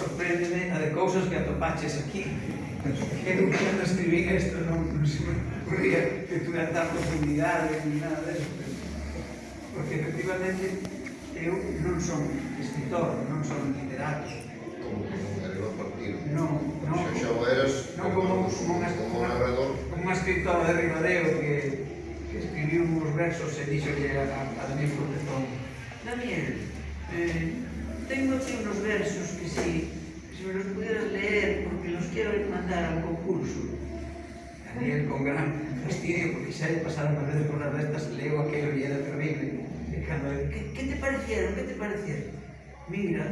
sorpréndeme a de cousas que atopaches aquí. Que Eu cando escribí isto non, non se me ocurría que tuve tanta profundidade ni nada deso. Porque efectivamente eu non son escritor, non son literato. Como que non era partir? Non, non. Xa xa o eras non como, como, unha, como un narrador? Como un escritor de Ribadeo que, que escribiu uns versos e dixo que era a, a Daniel Cortezón Daniel, eh, tengo aquí unos versos que si, si me los pudieras leer, porque los quiero mandar al concurso. Daniel, con gran fastidio, porque si hay pasaron una veces por las restas, leo aquello y era terrible. ¿Qué, ¿Qué te parecieron? ¿Qué te parecieron? Mira,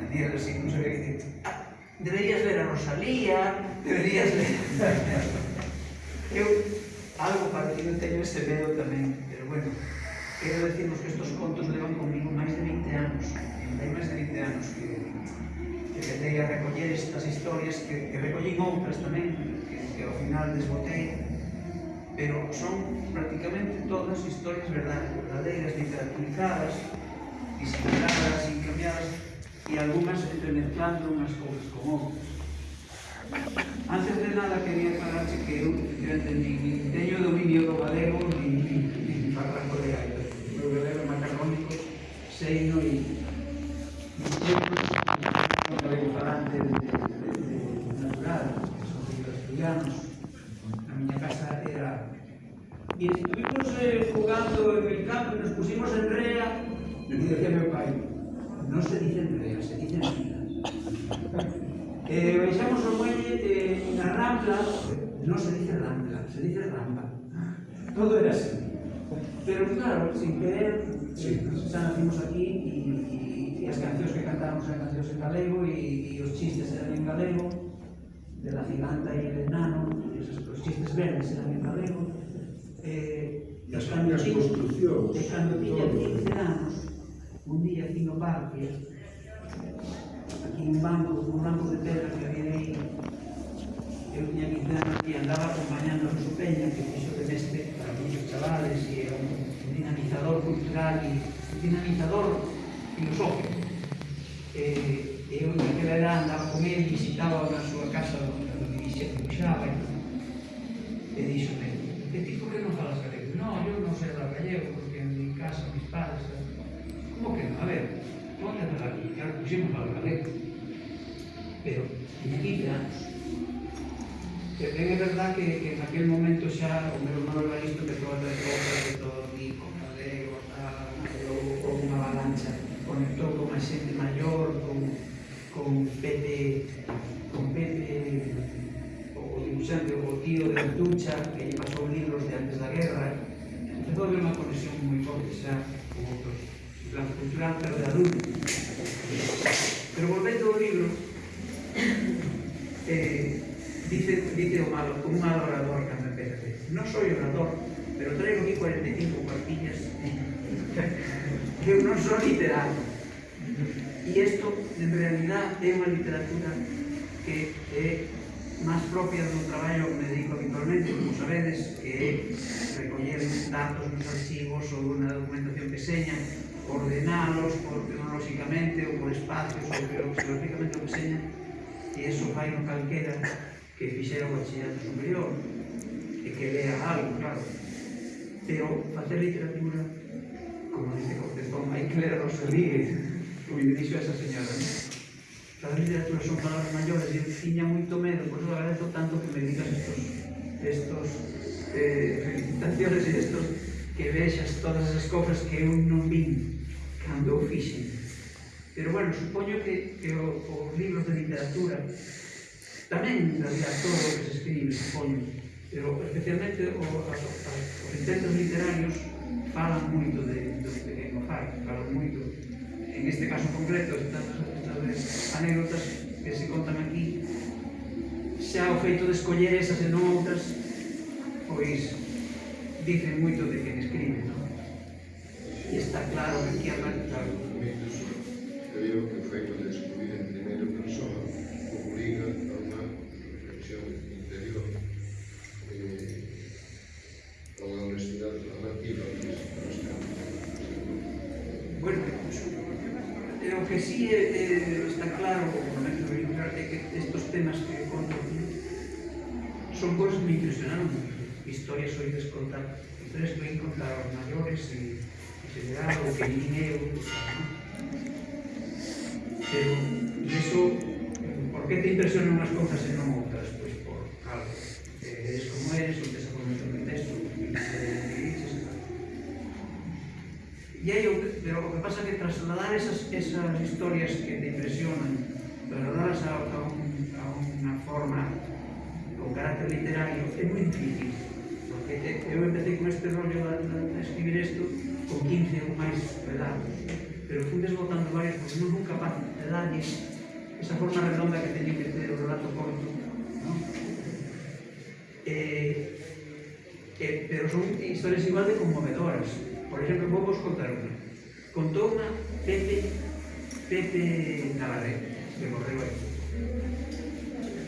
Daniel, así no sabía qué decir. Ah, deberías ver a Rosalía, deberías ver... Eu algo para que non teño ese medo tamén, pero bueno, Quero decirvos que estos contos levan comigo máis de 20 anos. Hai máis de 20 anos que, que tentei a recoller estas historias que, que recollín outras tamén, que, que ao final desbotei, pero son prácticamente todas historias verdadeiras, literaturizadas disimuladas, cambiadas e algunhas entremezclando unhas cousas con outras. Antes de nada, quería aclararse que eu, eu entendí Seino e Tempo estamos falante de, de, de, de natural, que son os estudianos. A miña casa era... E estuvimos eh, jugando en el campo e nos pusimos en rea e dije meu pai, non se dice en rea, se dice en vida. eh, baixamos o muelle de, eh, na rambla, non se dice rambla, se dice rampa. Todo era así. Pero claro, sin querer, sí. xa nacimos aquí e, e, e as cancións que cantábamos eran cancións en galego e, e os chistes eran en galego, de la giganta e el enano, esos, os chistes verdes eran en galego. Eh, e as cando tiña 15 anos, un día aquí no parque, aquí un banco, un banco de pedra que había aí, eu tiña 15 anos e andaba acompañando a Peña, que fixo de neste para muchos chavales e era un dinamizador cultural e dinamizador filosófico. Eh, eu naquela edad andaba con ele, visitaba na súa casa onde dirixía Cuxaba e, e dixome, que ti por que non falas galego? No, eu non sei hablar gallego porque en mi casa, mis padres, como que non? A ver, onde falar aquí? Claro, puxemos falar galego. Pero, en vida, Ben é verdad que, que en aquel momento xa o meu irmão Evaristo empezou a traer obras de todo tipo, galego, tal, houve unha avalancha, conectou con a xente maior, con, con Pepe, con Pepe, o dibuixante, o tío de Antucha, que lle pasou libros de antes da guerra, empezou a haber unha conexión moi forte xa con outros, en plan cultural, pero de adulto. sentido malo, como un adorador cando empecé. Non soy orador, pero traigo aquí 45 cuartillas que non son literato. E isto, en realidad, é unha literatura que é máis propia do traballo que me dedico habitualmente, como sabedes, que é recoller datos nos archivos ou unha documentación que seña, ordenalos por cronolóxicamente ou por espacios ou geográficamente o que seña, e iso fai no calquera que fixeron o ensinanza superior e que lea algo, claro. Pero facer literatura, como dice Cortezón, hai que ler a Rosalía, como o que dixo esa señora. ¿no? Facer literatura son palabras maiores e eu tiña moito medo, por eso agradezo tanto que me digas estos, estos eh, felicitaciones e estos que vexas todas esas cousas que eu non vin cando o fixen. Pero bueno, supoño que, que o, os libros de literatura Tamén, en realidad, todo o que se escribe, supoño, pero especialmente o, as, os intentos literarios falan moito de, do que pequeno fai, falan moito. En este caso concreto, estas, estas anécdotas que se contan aquí, xa o feito de escoller esas e non outras, pois dicen moito de quen escribe, non? E está claro que aquí arranca... Eu digo que o feito de escribir en primeira persona obliga son cousas que me impresionaron historias oídas contar historias que me contar aos maiores e general o que nin eu pero e eso por que te impresionan unhas cousas e non outras? pois por algo eres como eres, non tes a formación de texto. e aí, o que, pero o que pasa é que trasladar esas, esas historias que te impresionan trasladarlas a, a, un, a unha forma con carácter literario é moi difícil porque eu empecé con este rollo a, a escribir isto con 15 ou máis relatos, pero fui desbotando varias porque non fui capaz de darlle esa forma redonda que teño que ter o relato corto no? Eh, eh, pero son historias igual de conmovedoras. Por exemplo, vou vos contar unha. Contou unha Pepe Pepe Navarrete que morreu aí.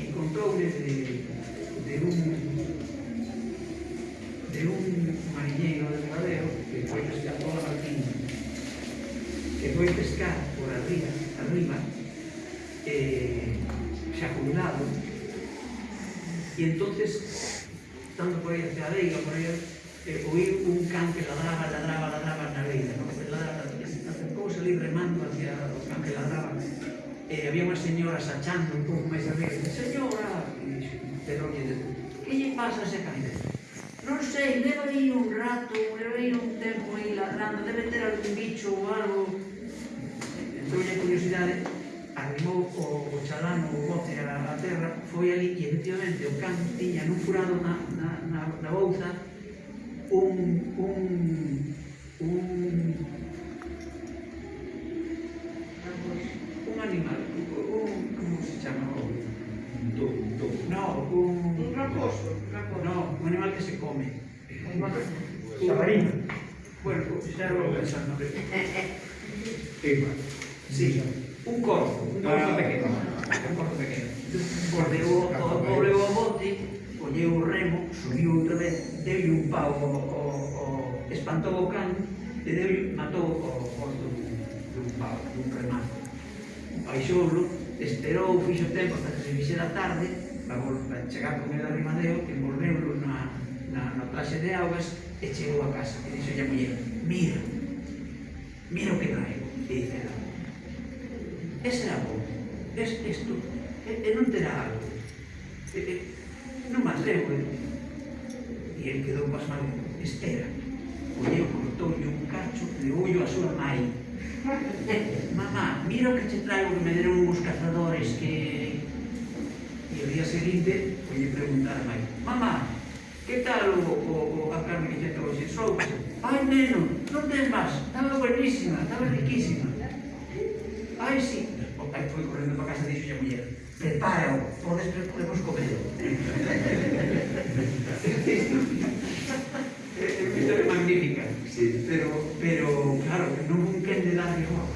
E contou desde de un, de un mariñeiro de Madeo que foi pescar por la Martín, que foi pescar por arriba, arriba eh, xa jubilado e entonces tanto por aí hacia a beira por aí, eh, oír un can que ladraba, ladraba, ladraba na beira no? acercouse ali remando hacia o can que ladraba e eh, había unha señora sachando un pouco máis arriba señora, pero que lle pasa ese cabeza? Non sei, leva aí un rato, leva aí un tempo aí ladrando, debe ter algún bicho ou algo. Entón, a curiosidade, arrimou o, o chalán, o bote a, a terra, foi ali e efectivamente o can tiña nun furado na, na, na, na bouza un, un, un Raposo. raposo. No, un animal que se come. Sabarín. Bueno, ya lo voy pensando. Sí, un corzo, un corzo pequeño. Un corzo pequeño. Cordeou o pobre o bote, colleu o remo, subiu outra vez, deu un pau, o, o, o, espantou o can, e deu, matou o corzo dun pau, dun remato. Baixoulo, esperou, fixo tempo hasta que se fixera tarde, labor para chegar con el de Madeo, envolveu na, na, na traxe de augas e chegou a casa. E dixo a muller, mira, mira o que traigo. E dice ela, e será bom, es, es e, e non terá algo. E, e, non me atrevo. E el quedou pasmado, espera. Colleu, cortoulle un cacho, leoulle a súa mãe. Mamá, mira o que te traigo que me deron uns cazadores que día seguinte lle a aí, mamá, que tal o, o, o a carne que te trouxe? Soupo. Ai, neno, non tens máis, estaba buenísima, estaba riquísima. Ai, sí. O pai foi correndo para casa e dixo a muller, prepárao, por despois podemos comer. é magnífica, sí. pero, pero claro, non un quen de darlle agua.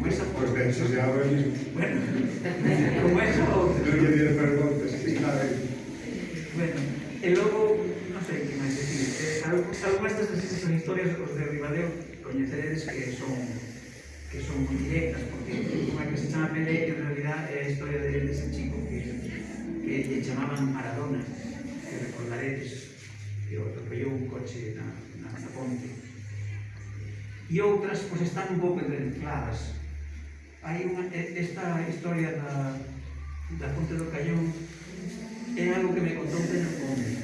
Como esa... Pues ben, se se agua mismo. Bueno, como esa o non pedir preguntas, que está. Bueno, e logo, non sei que máis decir, eh, algunhas destas son historias os de Ribadeo, coñeceredes que son que son moi directas, porque unha que se chama Pelé, en realidad é a historia de, de ese chico que, que lle chamaban Maradona, que recordaredes, que atropellou un coche na, na, na ponte. E outras, pois, están un pouco entremezcladas. Hai unha, esta historia da, la Ponte de Cayón, es algo que me contó un hombre,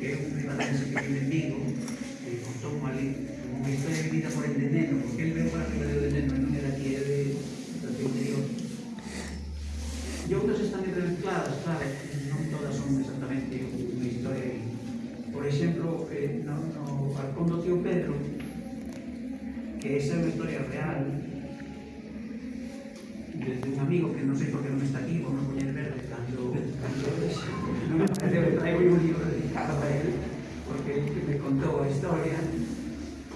que es un prima de un enemigo, non sei por que non está aquí, vou me poñer verde cando... non me parece, traigo un libro dedicado a él, porque él me contou a historia,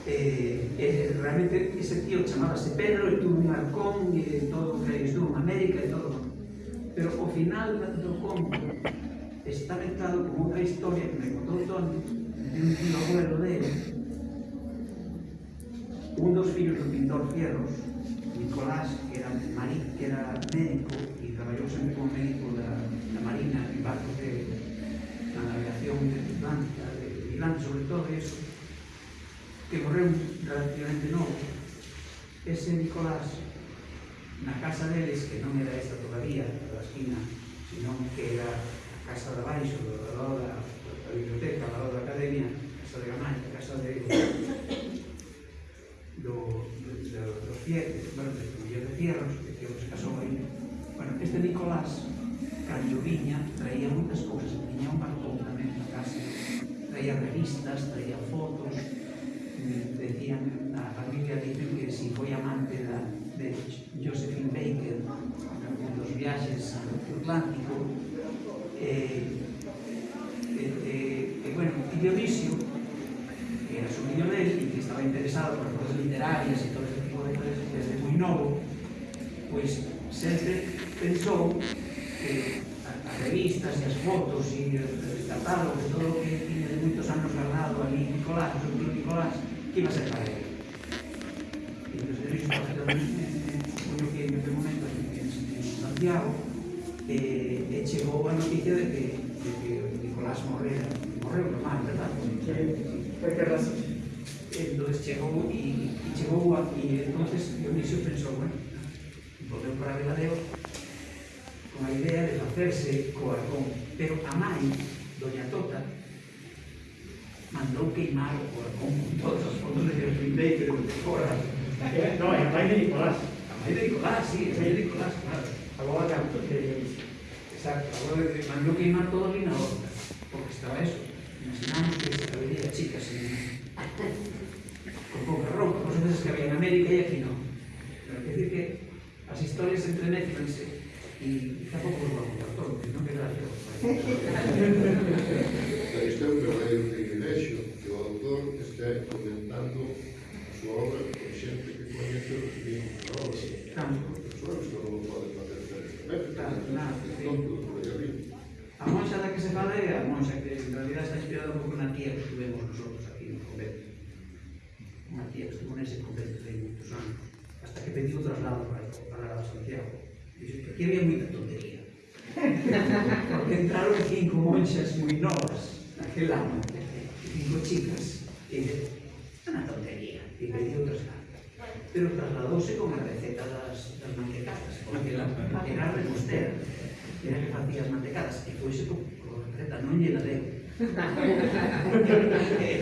eh, eh, realmente ese tío chamábase Pedro e tuvo un arcón e todo que estuvo en América e todo. Pero ao final do conto está mezclado con outra historia que me contou Tony de un tío abuelo dele un dos fillos do pintor Fierros Nicolás, que era, mari, que era médico e traballou sempre como médico da, da Marina en barcos de, na navegación de Atlántica, de Milán, sobre todo eso, que morreu relativamente novo. Ese Nicolás, na casa deles, que non era esta todavía, da esquina, senón que era a casa de baixo, do lado da, da biblioteca, ao lado da academia, casa de Gamay, casa de fieles, bueno, de de Fierros, que, que se casou aí. Bueno, este Nicolás, cando viña, traía moitas cousas, tiña un balcón tamén na casa, traía revistas, traía fotos, decían, a familia dice que si foi amante de Josephine Baker, en dos viaxes ao Atlántico, eh, eh, eh, eh, bueno, Dionisio, que era sobrinho dele e que estaba interesado por cosas literarias pois, sempre pensou que as revistas e as fotos e os catálogos, todo o que tiña de moitos anos guardado ali Nicolás, o tío Nicolás, que iba a ser para ele. E os derechos foi o que en aquel momento en Santiago eh, e chegou a noticia de que, de que Nicolás morrera. Morreu normal, verdad? Foi que razón. Entón chegou e, chegou aquí, entonces Dionisio pensou, bueno, votaron para Veladeo con la idea de hacerse Coarcón. Pero Amari, doña Tota, mandó quemar Coarcón con todos los fondos de Gertrudis de Coras. No, es Amari de Nicolás. Amari de Nicolás, sí, es de Nicolás, claro. Agora de Autos Exacto, mandó quemar todo o linador, porque estaba eso. Imaginamos que se había chicas en... con poca ropa, cosas que había en América y aquí no. Pero hay que decir que historias entre Netflix e, e tampouco os vamos dar todos, non que Pero Isto é un verdadeiro privilexio que o autor este comentando a súa obra con xente que coñece os mismos da obra. Claro. Os obras non o poden facer perfectamente. Claro, claro. A monxa da que se fala é a monxa que en realidad está inspirada un pouco na tía que estuvemos nosotros aquí no convento. Unha tía que estuvo nese convento de moitos anos, hasta que pediu traslado para para la asociación. E dixo, que había moita tontería. Porque entraron cinco monxas moi novas naquel ano, cinco chicas, e é unha tontería, e pediu outras cartas. Pero trasladouse con a receta das, das mantecadas, porque la, era repostera, era que facía as mantecadas, e foise con, con a receta, non lle la deu.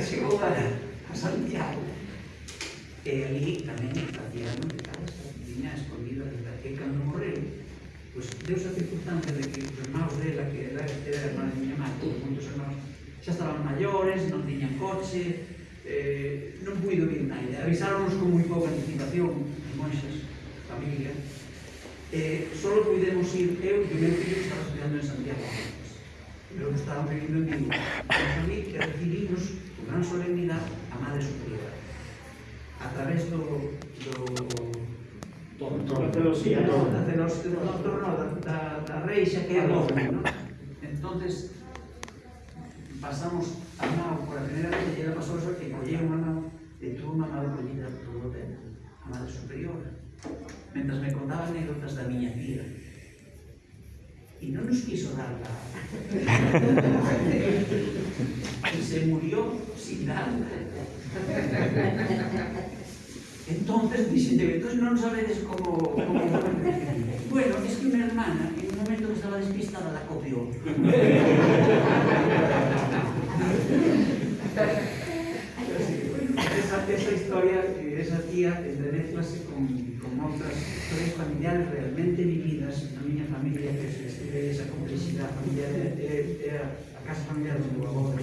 chegou a, a Santiago, e ali tamén facía as mantecadas, Moisés, escolhido desde que cando morreu, pois deus a circunstancia de que os irmãos dela, que era, era irmã de miña mãe, todos moitos irmãos, xa estaban maiores, non tiñan coche, eh, non puido vir naide. Avisáronos con moi pouca anticipación, as monxas, familia, eh, solo pudemos ir eu e o meu filho estaba estudiando en Santiago. Pero estaban vivindo en Vigo. E ali que recibimos con gran solemnidade a Madre Superiora. A través do, do da celosía, da celosía, do torno, da, da, reixa que é doble, non? Entonces, pasamos a nao, por a primeira vez, ella pasou eso que colleu unha nao e tuvo unha nao collida todo o tempo, a madre superior, mentras me contaba anécdotas da miña tía, e non nos quiso darla. e se murió sin darla. Entonces dixen, entonces non sabedes como... como... bueno, es que mi hermana, en un momento que estaba despistada, la copió. esa, esa historia, eh, esa tía, entremezclase con, con outras historias familiares realmente vividas na miña familia, que se escribe esa complexidade familiar, é, é, é a casa familiar do meu avó, do